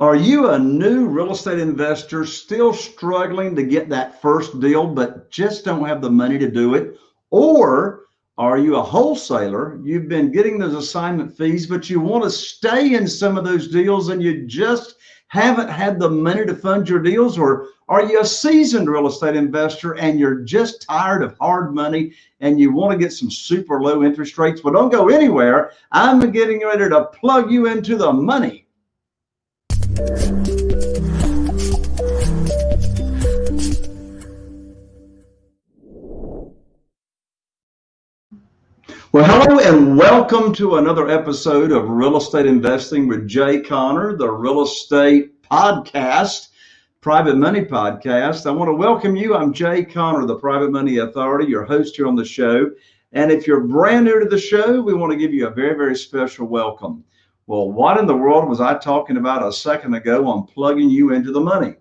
Are you a new real estate investor still struggling to get that first deal, but just don't have the money to do it? Or are you a wholesaler? You've been getting those assignment fees, but you want to stay in some of those deals and you just haven't had the money to fund your deals? Or are you a seasoned real estate investor and you're just tired of hard money and you want to get some super low interest rates? Well, don't go anywhere. I'm getting ready to plug you into the money. Well, hello and welcome to another episode of Real Estate Investing with Jay Conner, the real estate podcast, Private Money Podcast. I want to welcome you. I'm Jay Conner, the Private Money Authority, your host here on the show. And if you're brand new to the show, we want to give you a very, very special welcome. Well, what in the world was I talking about a second ago on plugging you into the money?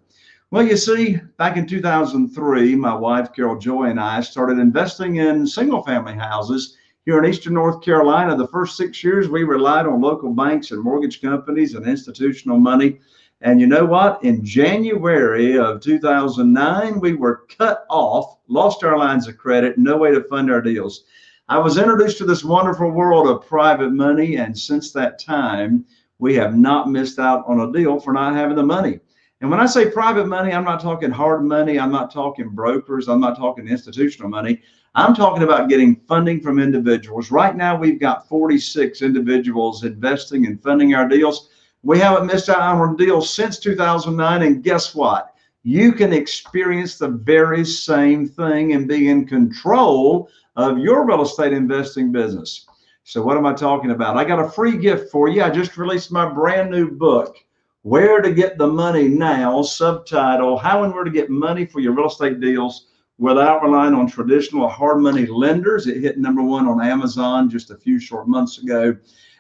Well, you see, back in 2003, my wife, Carol Joy, and I started investing in single family houses here in Eastern North Carolina, the first six years, we relied on local banks and mortgage companies and institutional money. And you know what? In January of 2009, we were cut off, lost our lines of credit, no way to fund our deals. I was introduced to this wonderful world of private money. And since that time, we have not missed out on a deal for not having the money. And when I say private money, I'm not talking hard money. I'm not talking brokers. I'm not talking institutional money. I'm talking about getting funding from individuals. Right now, we've got 46 individuals investing and funding our deals. We haven't missed out on a deal since 2009. And guess what? You can experience the very same thing and be in control of your real estate investing business. So, what am I talking about? I got a free gift for you. I just released my brand new book, Where to Get the Money Now, subtitle How and Where to Get Money for Your Real Estate Deals without relying on traditional hard money lenders. It hit number one on Amazon just a few short months ago.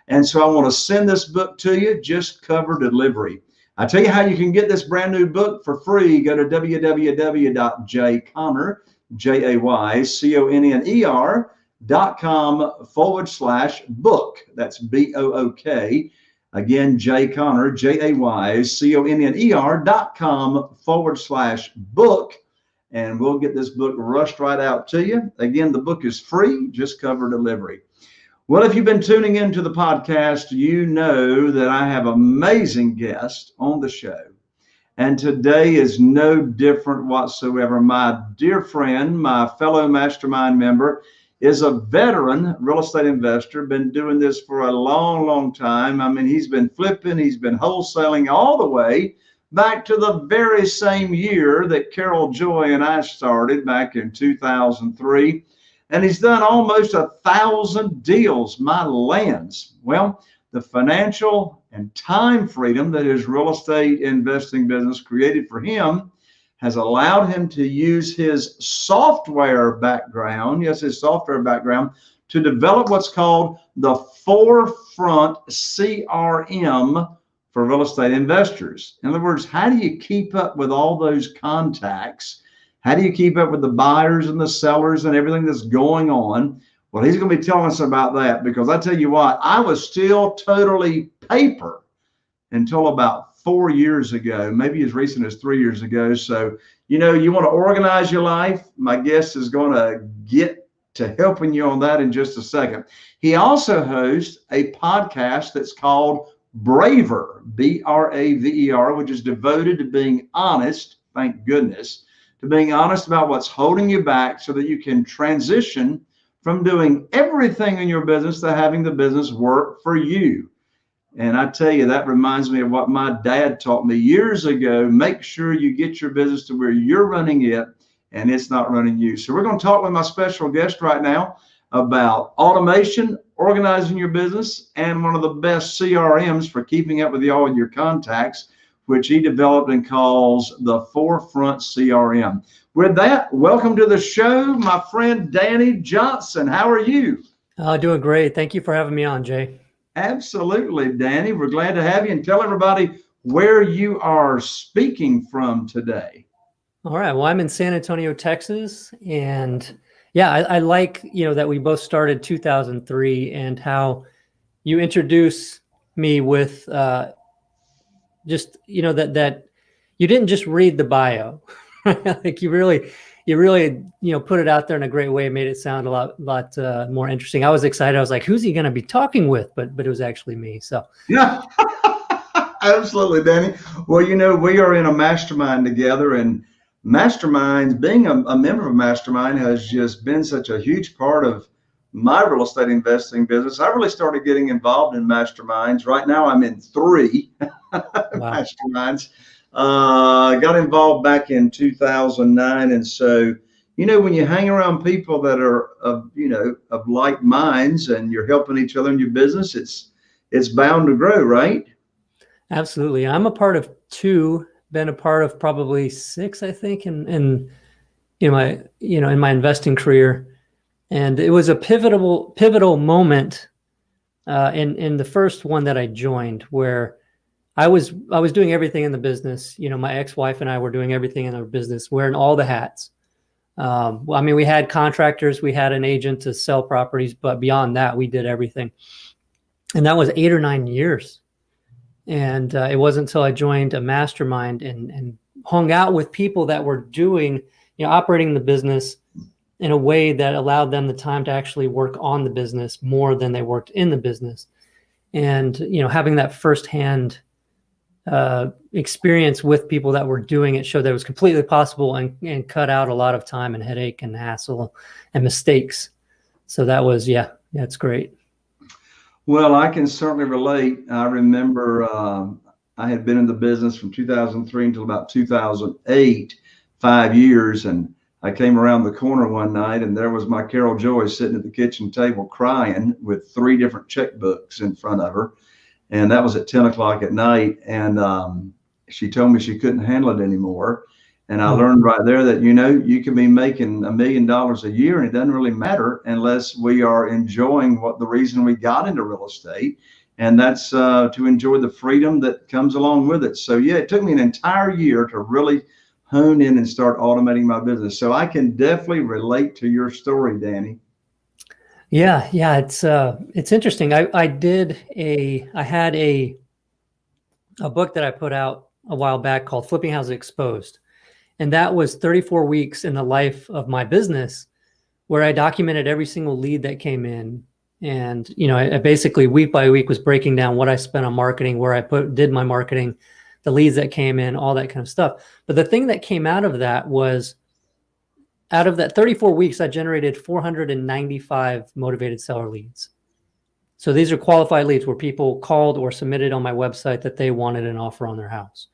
And so I want to send this book to you, just cover delivery. I tell you how you can get this brand new book for free. Go to www.jayconner, J A Y C O N N E R dot com forward slash book. That's B O O K. Again, Jay Conner, J A Y C O N N E R dot com forward slash book and we'll get this book rushed right out to you. Again, the book is free, just cover delivery. Well, if you've been tuning into the podcast, you know that I have amazing guests on the show. And today is no different whatsoever. My dear friend, my fellow mastermind member, is a veteran real estate investor, been doing this for a long, long time. I mean, he's been flipping, he's been wholesaling all the way back to the very same year that Carol Joy and I started back in 2003. And he's done almost a thousand deals, my lands. Well, the financial and time freedom that his real estate investing business created for him has allowed him to use his software background, yes, his software background, to develop what's called the Forefront CRM for real estate investors. In other words, how do you keep up with all those contacts? How do you keep up with the buyers and the sellers and everything that's going on? Well, he's going to be telling us about that because I tell you what, I was still totally paper until about four years ago, maybe as recent as three years ago. So, you know, you want to organize your life. My guest is going to get to helping you on that in just a second. He also hosts a podcast that's called Braver, B R A V E R, which is devoted to being honest, thank goodness, to being honest about what's holding you back so that you can transition from doing everything in your business to having the business work for you. And I tell you, that reminds me of what my dad taught me years ago. Make sure you get your business to where you're running it and it's not running you. So, we're going to talk with my special guest right now about automation, organizing your business, and one of the best CRMs for keeping up with all your contacts, which he developed and calls the Forefront CRM. With that, welcome to the show, my friend Danny Johnson. How are you? Uh, doing great. Thank you for having me on, Jay. Absolutely, Danny. We're glad to have you and tell everybody where you are speaking from today. All right. Well, I'm in San Antonio, Texas, and yeah, I, I, like you know that we both started 2003 and how you introduce me with uh, just you know that that you didn't just read the bio, like you really you really you know put it out there in a great way, made it sound a lot lot uh, more interesting. I was excited. I was like, who's he going to be talking with? But but it was actually me. So yeah. Absolutely, Danny. Well, you know, we are in a mastermind together, and masterminds, being a, a, member of mastermind, has just been such a huge part of my real estate investing business. I really started getting involved in masterminds. Right now, I'm in three wow. masterminds. Uh, got involved back in 2009, and so you know when you hang around people that are of you know of like minds and you're helping each other in your business, it's it's bound to grow, right? Absolutely. I'm a part of two, been a part of probably six, I think, in, in you know, my, you know, in my investing career. And it was a pivotal, pivotal moment uh, in, in the first one that I joined where I was, I was doing everything in the business. You know, my ex-wife and I were doing everything in our business, wearing all the hats. Um, well, I mean, we had contractors, we had an agent to sell properties, but beyond that, we did everything. And that was eight or nine years and uh, it wasn't until I joined a mastermind and, and hung out with people that were doing, you know, operating the business in a way that allowed them the time to actually work on the business more than they worked in the business. And, you know, having that firsthand uh, experience with people that were doing it showed that it was completely possible and, and cut out a lot of time and headache and hassle and mistakes. So that was, yeah, that's great. Well, I can certainly relate. I remember um, I had been in the business from 2003 until about 2008, five years. And I came around the corner one night and there was my Carol Joy sitting at the kitchen table crying with three different checkbooks in front of her. And that was at 10 o'clock at night. And um, she told me she couldn't handle it anymore. And I learned right there that, you know, you can be making a million dollars a year and it doesn't really matter unless we are enjoying what the reason we got into real estate. And that's uh, to enjoy the freedom that comes along with it. So, yeah, it took me an entire year to really hone in and start automating my business. So I can definitely relate to your story, Danny. Yeah, yeah, it's uh, it's interesting. I I did a I had a a book that I put out a while back called Flipping Houses Exposed, and that was 34 weeks in the life of my business where I documented every single lead that came in. And, you know, I, I basically week by week was breaking down what I spent on marketing, where I put, did my marketing, the leads that came in, all that kind of stuff. But the thing that came out of that was out of that 34 weeks, I generated 495 motivated seller leads. So these are qualified leads where people called or submitted on my website that they wanted an offer on their house.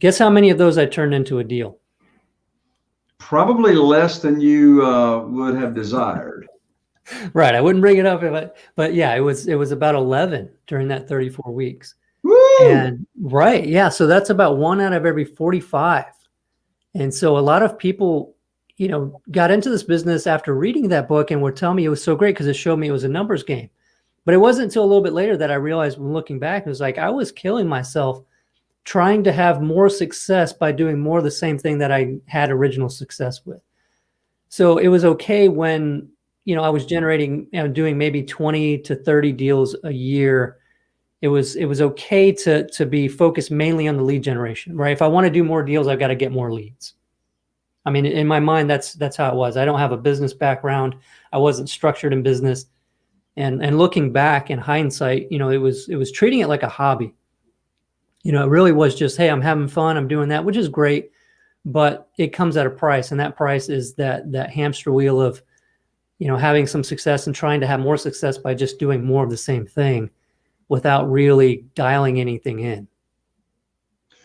Guess how many of those I turned into a deal? Probably less than you uh, would have desired. right. I wouldn't bring it up if I, but yeah, it was, it was about 11 during that 34 weeks. And right. Yeah. So that's about one out of every 45. And so a lot of people, you know, got into this business after reading that book and were telling me it was so great because it showed me it was a numbers game. But it wasn't until a little bit later that I realized when looking back, it was like I was killing myself trying to have more success by doing more of the same thing that I had original success with. So it was okay when, you know, I was generating, you know, doing maybe 20 to 30 deals a year. It was, it was okay to, to be focused mainly on the lead generation, right? If I want to do more deals, I've got to get more leads. I mean, in my mind, that's, that's how it was. I don't have a business background. I wasn't structured in business. And, and looking back in hindsight, you know, it was, it was treating it like a hobby you know, it really was just, hey, I'm having fun, I'm doing that, which is great, but it comes at a price, and that price is that that hamster wheel of, you know, having some success and trying to have more success by just doing more of the same thing, without really dialing anything in.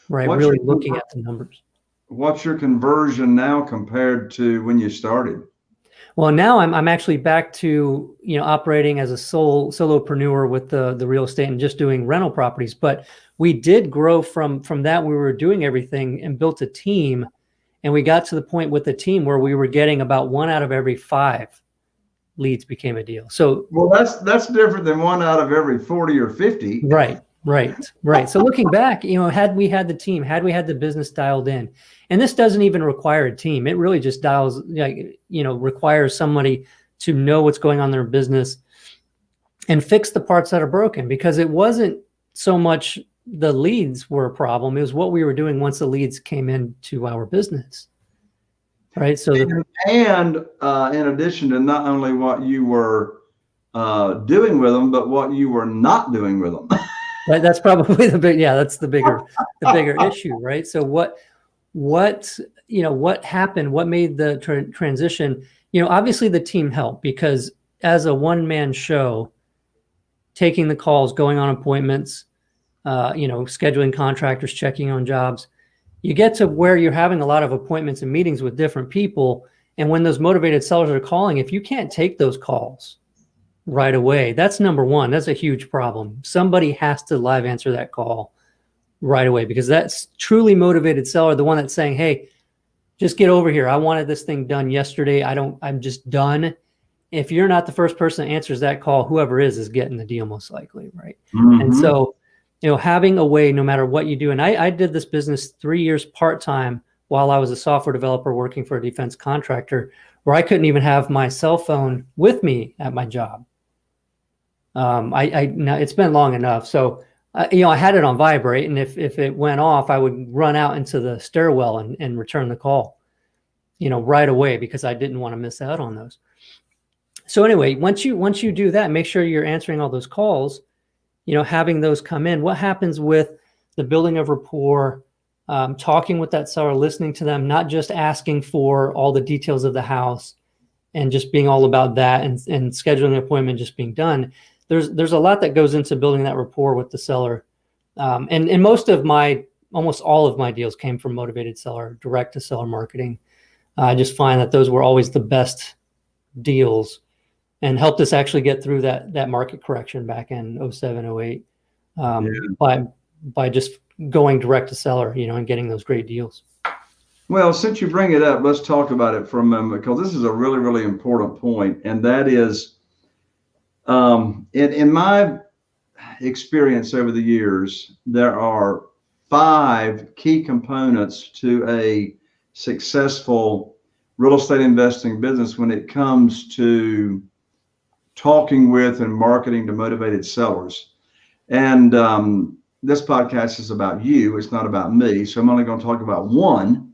Right, what's really looking at the numbers. What's your conversion now compared to when you started? Well, now I'm, I'm actually back to, you know, operating as a sole solopreneur with the, the real estate and just doing rental properties. But we did grow from, from that. We were doing everything and built a team. And we got to the point with the team where we were getting about one out of every five leads became a deal. So, well, that's, that's different than one out of every 40 or 50. Right. Right. Right. So looking back, you know, had we had the team, had we had the business dialed in, and this doesn't even require a team. It really just dials, like, you know, requires somebody to know what's going on in their business and fix the parts that are broken because it wasn't so much the leads were a problem. It was what we were doing once the leads came into our business. Right. So, the, and uh, in addition to not only what you were uh, doing with them, but what you were not doing with them. right. That's probably the big, yeah, that's the bigger, the bigger issue. Right. So what, what, you know, what happened, what made the tra transition, you know, obviously the team helped because as a one man show, taking the calls, going on appointments, uh, you know, scheduling contractors, checking on jobs, you get to where you're having a lot of appointments and meetings with different people. And when those motivated sellers are calling, if you can't take those calls right away, that's number one. That's a huge problem. Somebody has to live answer that call right away because that's truly motivated seller, the one that's saying, Hey, just get over here. I wanted this thing done yesterday. I don't, I'm just done. If you're not the first person that answers that call, whoever is, is getting the deal most likely. Right. Mm -hmm. And so you know, having a way, no matter what you do. And I, I did this business three years part-time while I was a software developer working for a defense contractor where I couldn't even have my cell phone with me at my job. Um, I, I now it's been long enough. So, uh, you know, I had it on vibrate and if, if it went off, I would run out into the stairwell and, and return the call, you know, right away because I didn't want to miss out on those. So anyway, once you, once you do that, make sure you're answering all those calls you know, having those come in, what happens with the building of rapport, um, talking with that seller, listening to them, not just asking for all the details of the house and just being all about that and, and scheduling an appointment just being done. There's, there's a lot that goes into building that rapport with the seller. Um, and, and most of my, almost all of my deals came from motivated seller, direct to seller marketing. I just find that those were always the best deals and helped us actually get through that that market correction back in 07, 08 um, yeah. by by just going direct to seller, you know, and getting those great deals. Well, since you bring it up, let's talk about it for a moment because this is a really, really important point, and that is, um, in in my experience over the years, there are five key components to a successful real estate investing business when it comes to talking with and marketing to motivated sellers. And um, this podcast is about you. It's not about me. So I'm only going to talk about one.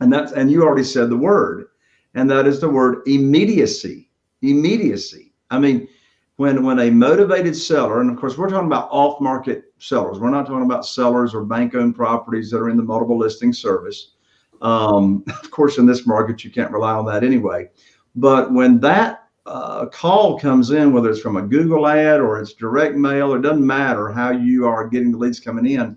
And that's, and you already said the word, and that is the word immediacy. Immediacy. I mean, when, when a motivated seller, and of course, we're talking about off market sellers, we're not talking about sellers or bank owned properties that are in the multiple listing service. Um, of course, in this market, you can't rely on that anyway. But when that a call comes in, whether it's from a Google ad or it's direct mail, it doesn't matter how you are getting the leads coming in.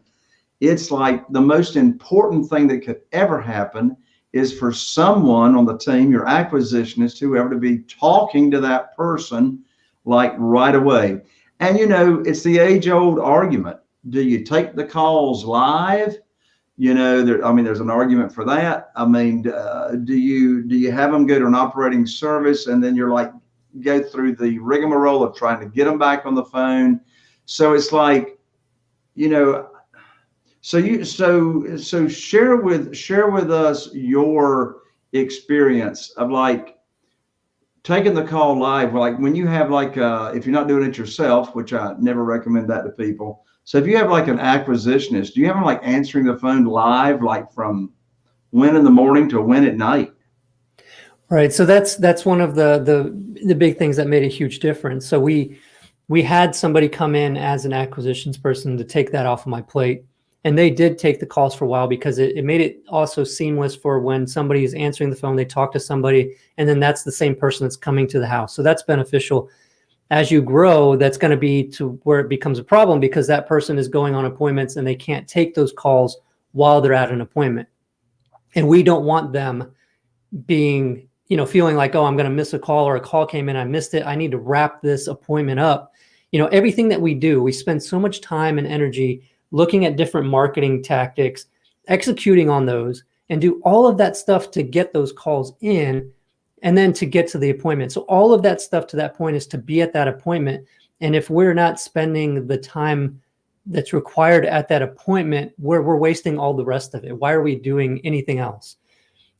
It's like the most important thing that could ever happen is for someone on the team, your acquisitionist, whoever, to be talking to that person like right away. And you know, it's the age old argument. Do you take the calls live? You know, there, I mean, there's an argument for that. I mean, uh, do you do you have them go to an operating service and then you're like go through the rigmarole of trying to get them back on the phone? So it's like, you know, so you so so share with share with us your experience of like taking the call live. Like when you have like uh, if you're not doing it yourself, which I never recommend that to people so if you have like an acquisitionist, do you have them like answering the phone live, like from when in the morning to when at night? Right. So that's that's one of the the the big things that made a huge difference. So we we had somebody come in as an acquisitions person to take that off of my plate. And they did take the calls for a while because it, it made it also seamless for when somebody is answering the phone, they talk to somebody, and then that's the same person that's coming to the house. So that's beneficial as you grow, that's going to be to where it becomes a problem because that person is going on appointments and they can't take those calls while they're at an appointment. And we don't want them being, you know, feeling like, oh, I'm going to miss a call or a call came in, I missed it. I need to wrap this appointment up. You know, everything that we do, we spend so much time and energy looking at different marketing tactics, executing on those, and do all of that stuff to get those calls in and then to get to the appointment. So all of that stuff to that point is to be at that appointment. And if we're not spending the time that's required at that appointment, we're, we're wasting all the rest of it. Why are we doing anything else?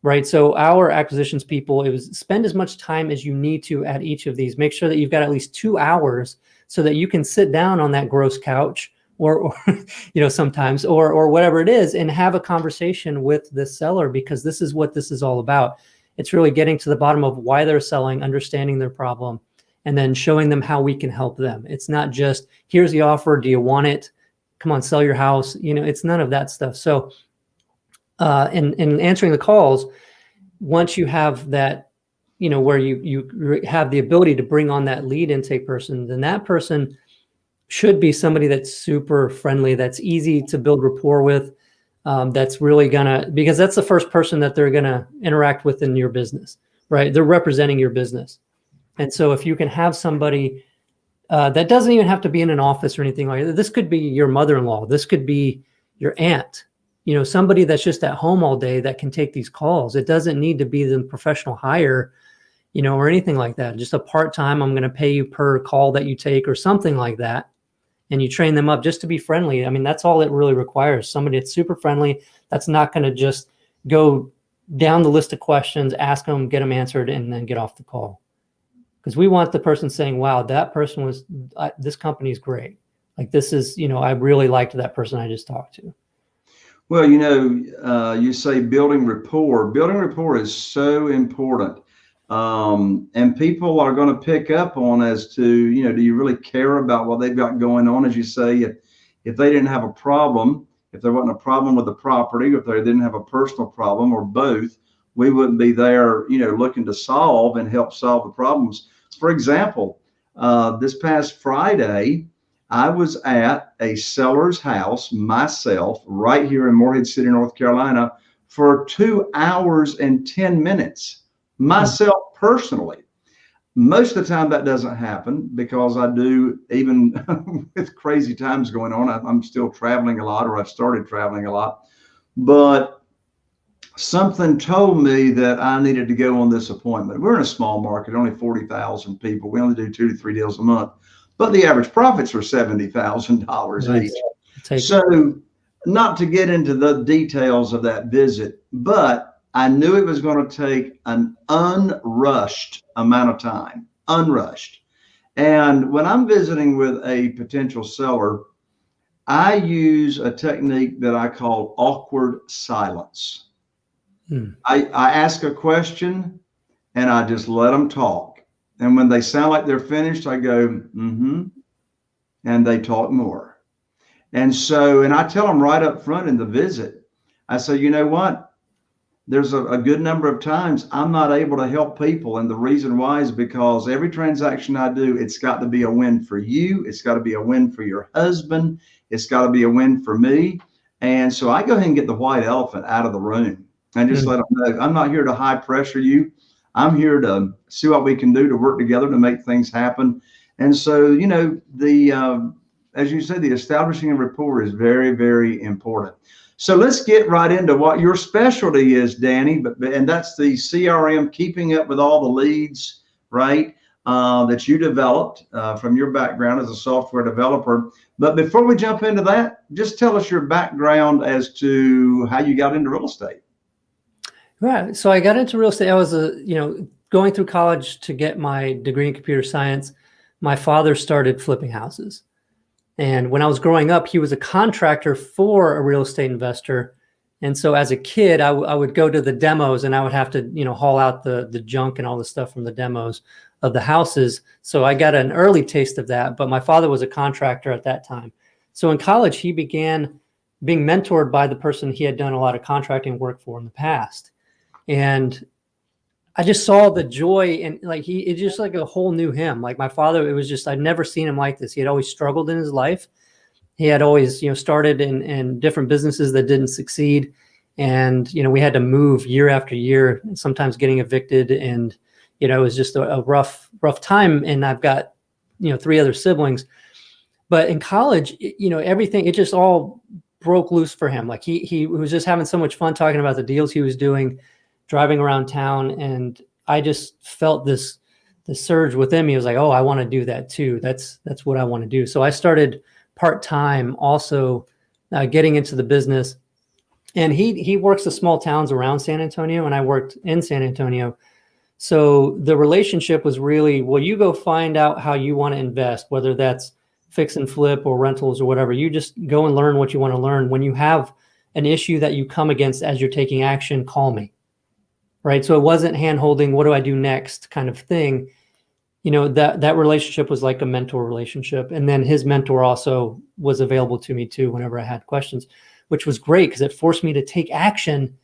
Right. So our acquisitions people, it was spend as much time as you need to at each of these. Make sure that you've got at least two hours so that you can sit down on that gross couch or, or you know, sometimes, or, or whatever it is, and have a conversation with the seller because this is what this is all about. It's really getting to the bottom of why they're selling, understanding their problem, and then showing them how we can help them. It's not just, here's the offer. Do you want it? Come on, sell your house. You know, it's none of that stuff. So uh, in, in answering the calls, once you have that, you know, where you, you have the ability to bring on that lead intake person, then that person should be somebody that's super friendly, that's easy to build rapport with, um, that's really gonna, because that's the first person that they're gonna interact with in your business, right? They're representing your business. And so if you can have somebody uh, that doesn't even have to be in an office or anything like that, this could be your mother-in-law, this could be your aunt, you know, somebody that's just at home all day that can take these calls. It doesn't need to be the professional hire, you know, or anything like that. Just a part-time, I'm going to pay you per call that you take or something like that. And you train them up just to be friendly. I mean, that's all it really requires. Somebody that's super friendly, that's not going to just go down the list of questions, ask them, get them answered, and then get off the call. Because we want the person saying, wow, that person was, this company is great. Like this is, you know, I really liked that person I just talked to. Well, you know, uh, you say building rapport. Building rapport is so important. Um, and people are going to pick up on as to, you know, do you really care about what they've got going on? As you say, if, if they didn't have a problem, if there wasn't a problem with the property, if they didn't have a personal problem or both, we wouldn't be there, you know, looking to solve and help solve the problems. For example, uh, this past Friday, I was at a seller's house myself right here in Morehead City, North Carolina for two hours and 10 minutes myself personally. Most of the time that doesn't happen because I do, even with crazy times going on, I'm still traveling a lot or I've started traveling a lot. But something told me that I needed to go on this appointment. We're in a small market, only 40,000 people. We only do two to three deals a month but the average profits were $70,000 each. So not to get into the details of that visit, but I knew it was going to take an unrushed amount of time, unrushed. And when I'm visiting with a potential seller, I use a technique that I call awkward silence. Hmm. I, I ask a question and I just let them talk. And when they sound like they're finished, I go, mm-hmm. And they talk more. And so, and I tell them right up front in the visit, I say, you know what? There's a, a good number of times I'm not able to help people. And the reason why is because every transaction I do, it's got to be a win for you. It's got to be a win for your husband. It's got to be a win for me. And so I go ahead and get the white elephant out of the room and just mm-hmm. let them know I'm not here to high pressure you. I'm here to see what we can do to work together to make things happen. And so, you know, the um, as you said, the establishing a rapport is very, very important. So let's get right into what your specialty is, Danny. But and that's the CRM, keeping up with all the leads, right? Uh, that you developed uh, from your background as a software developer. But before we jump into that, just tell us your background as to how you got into real estate. Right. So I got into real estate. I was a, you know, going through college to get my degree in computer science. My father started flipping houses. And when I was growing up, he was a contractor for a real estate investor. And so as a kid, I, I would go to the demos and I would have to, you know, haul out the, the junk and all the stuff from the demos of the houses. So I got an early taste of that, but my father was a contractor at that time. So in college, he began being mentored by the person he had done a lot of contracting work for in the past and I just saw the joy and like he it's just like a whole new him. Like my father, it was just I'd never seen him like this. He had always struggled in his life. He had always, you know, started in, in different businesses that didn't succeed. And, you know, we had to move year after year, sometimes getting evicted. And, you know, it was just a, a rough, rough time. And I've got, you know, three other siblings. But in college, it, you know, everything, it just all broke loose for him. Like he, he was just having so much fun talking about the deals he was doing driving around town and I just felt this the surge within me it was like, oh, I want to do that too. That's that's what I want to do. So I started part time, also uh, getting into the business. And he he works the small towns around San Antonio, and I worked in San Antonio. So the relationship was really, well, you go find out how you want to invest, whether that's fix and flip or rentals or whatever. You just go and learn what you want to learn. When you have an issue that you come against as you're taking action, call me. Right. So it wasn't hand holding, what do I do next kind of thing. You know, that that relationship was like a mentor relationship. And then his mentor also was available to me too whenever I had questions, which was great because it forced me to take action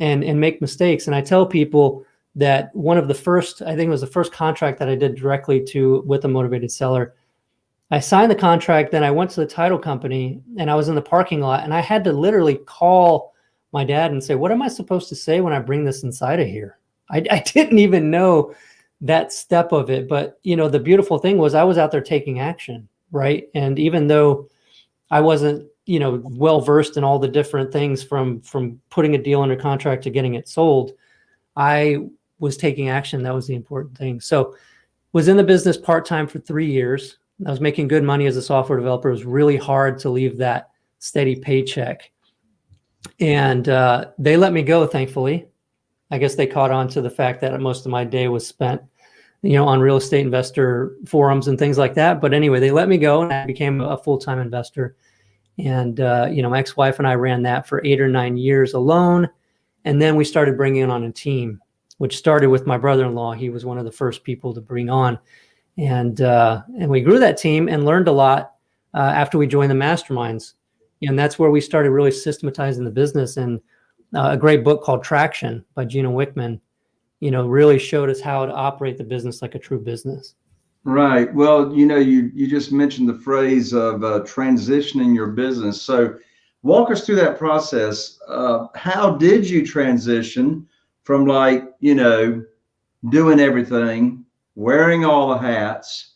and and make mistakes. And I tell people that one of the first, I think it was the first contract that I did directly to with a motivated seller I signed the contract, then I went to the title company and I was in the parking lot and I had to literally call my dad and say, what am I supposed to say when I bring this inside of here? I, I didn't even know that step of it. But, you know, the beautiful thing was I was out there taking action, right? And even though I wasn't, you know, well-versed in all the different things from, from putting a deal under contract to getting it sold, I was taking action. That was the important thing. So was in the business part-time for three years I was making good money as a software developer. It was really hard to leave that steady paycheck. And uh, they let me go, thankfully. I guess they caught on to the fact that most of my day was spent, you know, on real estate investor forums and things like that. But anyway, they let me go and I became a full-time investor. And, uh, you know, my ex-wife and I ran that for eight or nine years alone. And then we started bringing on a team, which started with my brother-in-law. He was one of the first people to bring on and uh, and we grew that team and learned a lot uh, after we joined the masterminds and that's where we started really systematizing the business. And uh, a great book called traction by Gino Wickman you know really showed us how to operate the business like a true business. Right. Well you know you you just mentioned the phrase of uh, transitioning your business. So walk us through that process. Uh, how did you transition from like you know doing everything wearing all the hats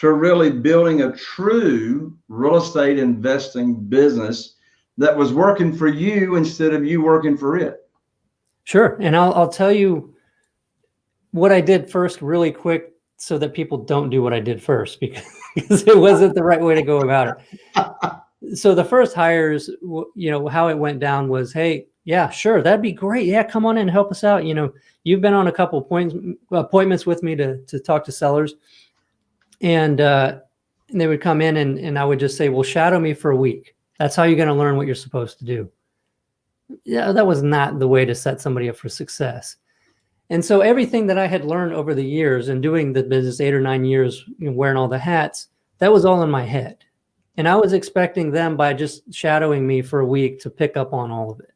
to really building a true real estate investing business that was working for you instead of you working for it. Sure. And I'll, I'll tell you what I did first really quick so that people don't do what I did first because, because it wasn't the right way to go about it. so the first hires, you know, how it went down was, Hey, yeah, sure. That'd be great. Yeah. Come on in and help us out. You know, you've been on a couple points, appointments with me to, to talk to sellers and, uh, and they would come in and, and I would just say, well, shadow me for a week. That's how you're going to learn what you're supposed to do. Yeah, that was not the way to set somebody up for success. And so everything that I had learned over the years and doing the business eight or nine years, you know, wearing all the hats, that was all in my head. And I was expecting them by just shadowing me for a week to pick up on all of it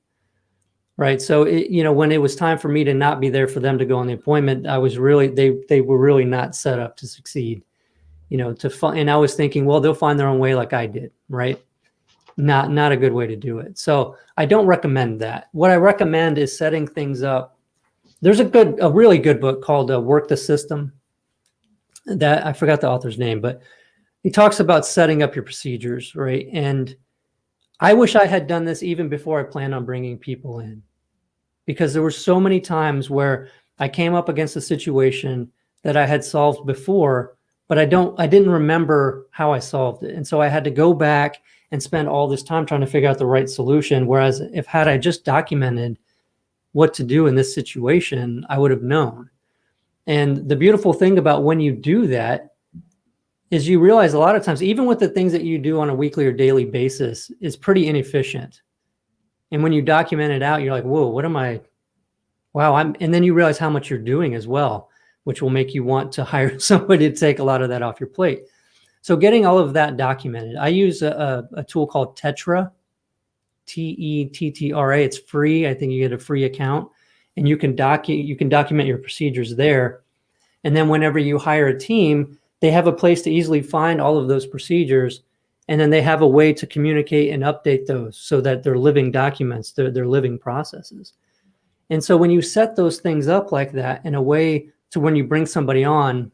right so it, you know when it was time for me to not be there for them to go on the appointment i was really they they were really not set up to succeed you know to find and i was thinking well they'll find their own way like i did right? Not not a good way to do it. So i don't recommend that. What i recommend is setting things up. There's a good a really good book called uh, work the system. That i forgot the author's name but he talks about setting up your procedures right? And I wish I had done this even before I planned on bringing people in. Because there were so many times where I came up against a situation that I had solved before, but I don't, I didn't remember how I solved it. And so I had to go back and spend all this time trying to figure out the right solution. Whereas if had I just documented what to do in this situation, I would have known. And the beautiful thing about when you do that is you realize a lot of times, even with the things that you do on a weekly or daily basis is pretty inefficient. And when you document it out, you're like, whoa, what am I? Wow. I'm, and then you realize how much you're doing as well, which will make you want to hire somebody to take a lot of that off your plate. So getting all of that documented, I use a, a, a tool called Tettra, T-E-T-T-R-A. It's free. I think you get a free account and you can docu you can document your procedures there. And then whenever you hire a team, they have a place to easily find all of those procedures. And then they have a way to communicate and update those so that they're living documents, they're, they're living processes. And so when you set those things up like that in a way to when you bring somebody on,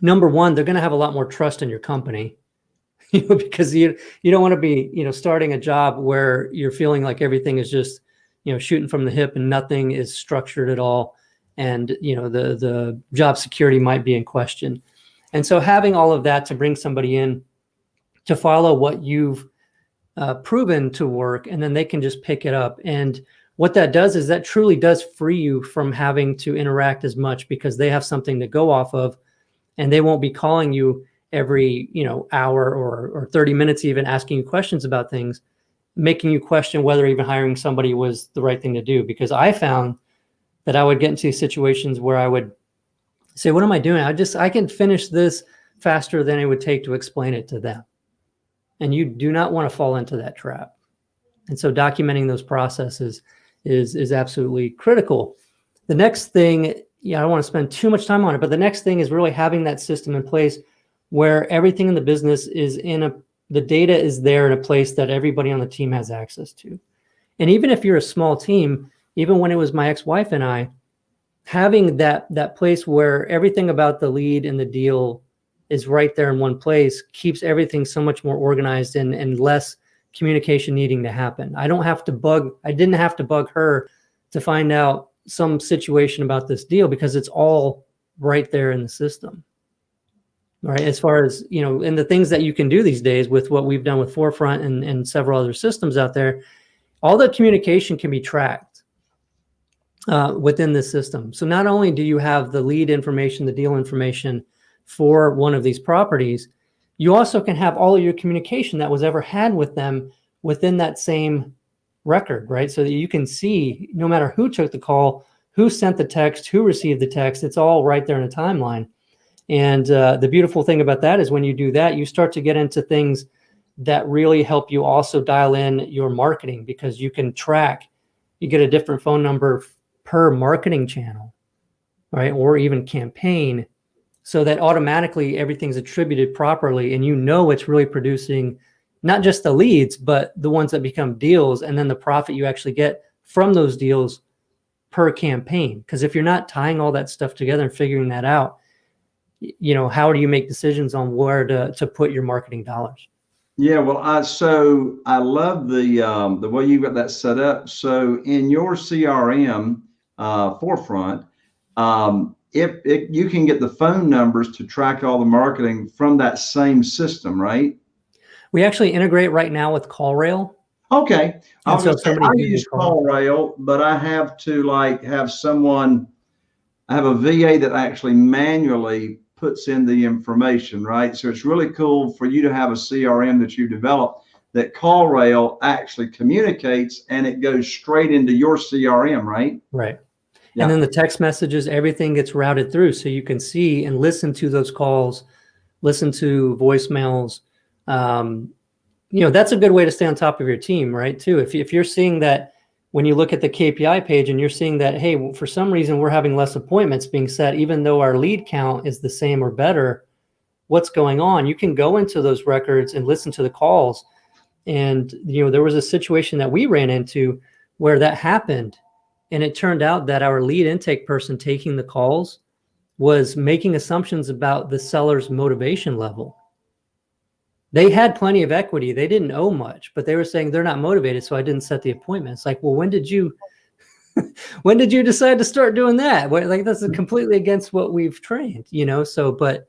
number one, they're going to have a lot more trust in your company you know, because you, you don't want to be, you know, starting a job where you're feeling like everything is just, you know, shooting from the hip and nothing is structured at all. And, you know, the, the job security might be in question. And so having all of that to bring somebody in to follow what you've uh, proven to work, and then they can just pick it up. And what that does is that truly does free you from having to interact as much because they have something to go off of and they won't be calling you every you know hour or or 30 minutes even asking you questions about things making you question whether even hiring somebody was the right thing to do. Because i found that i would get into situations where i would say what am i doing? I just i can finish this faster than it would take to explain it to them. And you do not want to fall into that trap. And so documenting those processes is is absolutely critical the next thing yeah i don't want to spend too much time on it but the next thing is really having that system in place where everything in the business is in a the data is there in a place that everybody on the team has access to. And even if you're a small team, even when it was my ex-wife and I, having that that place where everything about the lead and the deal is right there in one place keeps everything so much more organized and, and less communication needing to happen. I don't have to bug, I didn't have to bug her to find out some situation about this deal because it's all right there in the system right as far as you know and the things that you can do these days with what we've done with forefront and, and several other systems out there all the communication can be tracked uh, within the system so not only do you have the lead information the deal information for one of these properties you also can have all of your communication that was ever had with them within that same record right so that you can see no matter who took the call who sent the text who received the text it's all right there in a timeline and uh, the beautiful thing about that is when you do that, you start to get into things that really help you also dial in your marketing because you can track, you get a different phone number per marketing channel, right? Or even campaign so that automatically everything's attributed properly and you know it's really producing not just the leads, but the ones that become deals and then the profit you actually get from those deals per campaign. Because if you're not tying all that stuff together and figuring that out, you know, how do you make decisions on where to, to put your marketing dollars? Yeah, well, I so I love the um, the way you got that set up. So in your CRM uh, forefront, um, if, if you can get the phone numbers to track all the marketing from that same system, right? We actually integrate right now with CallRail. Okay, so I use CallRail, but I have to like have someone. I have a VA that actually manually puts in the information, right? So it's really cool for you to have a CRM that you develop that CallRail actually communicates and it goes straight into your CRM, right? Right. Yeah. And then the text messages, everything gets routed through so you can see and listen to those calls, listen to voicemails. Um, you know, that's a good way to stay on top of your team, right? Too. If, if you're seeing that when you look at the KPI page and you're seeing that, hey, for some reason we're having less appointments being set, even though our lead count is the same or better, what's going on? You can go into those records and listen to the calls. And, you know, there was a situation that we ran into where that happened. And it turned out that our lead intake person taking the calls was making assumptions about the seller's motivation level they had plenty of equity. They didn't owe much, but they were saying they're not motivated. So I didn't set the appointment. It's like, well, when did you, when did you decide to start doing that? like that's mm-hmm. completely against what we've trained, you know? So, but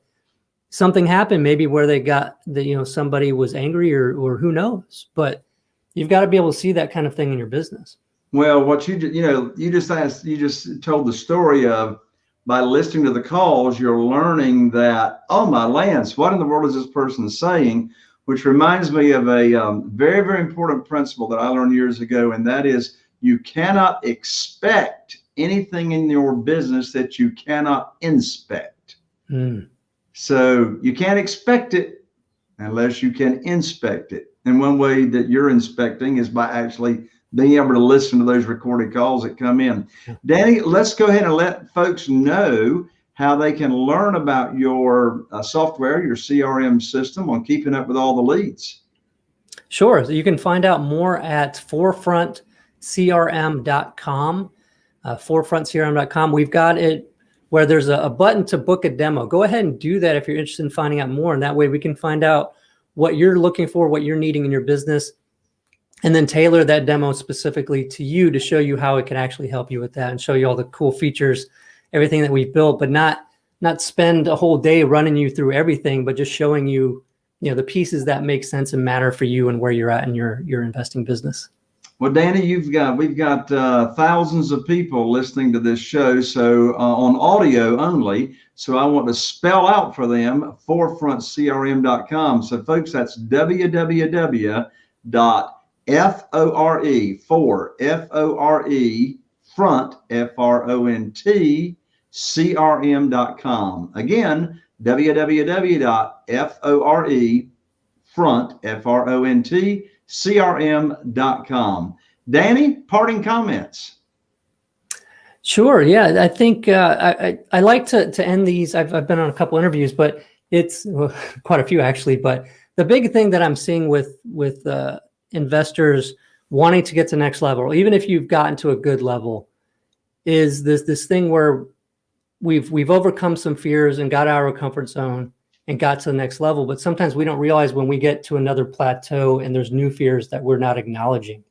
something happened maybe where they got that, you know, somebody was angry or, or who knows, but you've got to be able to see that kind of thing in your business. Well, what you, you know, you just asked, you just told the story of, by listening to the calls, you're learning that, oh my lands, what in the world is this person saying? Which reminds me of a um, very, very important principle that I learned years ago, and that is you cannot expect anything in your business that you cannot inspect. Mm. So you can't expect it unless you can inspect it. And one way that you're inspecting is by actually being able to listen to those recorded calls that come in. Danny, let's go ahead and let folks know how they can learn about your uh, software, your CRM system on keeping up with all the leads. Sure. So you can find out more at forefrontcrm.com, uh, forefrontcrm.com. We've got it where there's a, a button to book a demo. Go ahead and do that if you're interested in finding out more. And that way we can find out what you're looking for, what you're needing in your business and then tailor that demo specifically to you to show you how it can actually help you with that and show you all the cool features, everything that we've built, but not not spend a whole day running you through everything, but just showing you, you know, the pieces that make sense and matter for you and where you're at in your your investing business. Well, Danny, you've got we've got uh, thousands of people listening to this show, so uh, on audio only. So I want to spell out for them forefrontcrm.com. So, folks, that's www.fore for f o r e front f r o n t crm.com. Again, www.fore front f r o n t crm.com. Danny, parting comments. Sure. Yeah, I think uh, I, I like to to end these. I've I've been on a couple interviews, but it's well, quite a few actually. But the big thing that I'm seeing with with uh, investors wanting to get to next level, even if you've gotten to a good level, is this this thing where we've we've overcome some fears and got out of our comfort zone and got to the next level. But sometimes we don't realize when we get to another plateau and there's new fears that we're not acknowledging.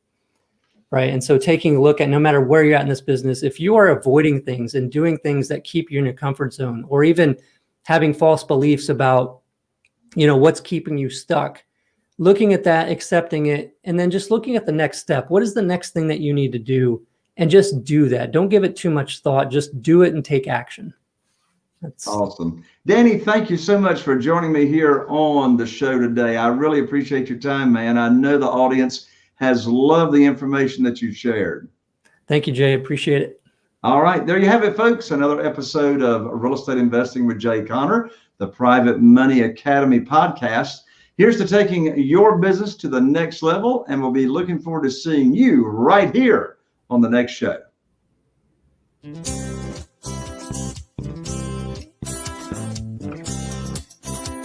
Right. And so taking a look at no matter where you're at in this business, if you are avoiding things and doing things that keep you in your comfort zone, or even having false beliefs about, you know, what's keeping you stuck, looking at that, accepting it, and then just looking at the next step. What is the next thing that you need to do? And just do that. Don't give it too much thought. Just do it and take action. That's awesome. Danny, thank you so much for joining me here on the show today. I really appreciate your time, man. I know the audience has loved the information that you shared. Thank you, Jay. Appreciate it. All right. There you have it, folks. Another episode of Real Estate Investing with Jay Conner, the Private Money Academy podcast. Here's to taking your business to the next level, and we'll be looking forward to seeing you right here on the next show.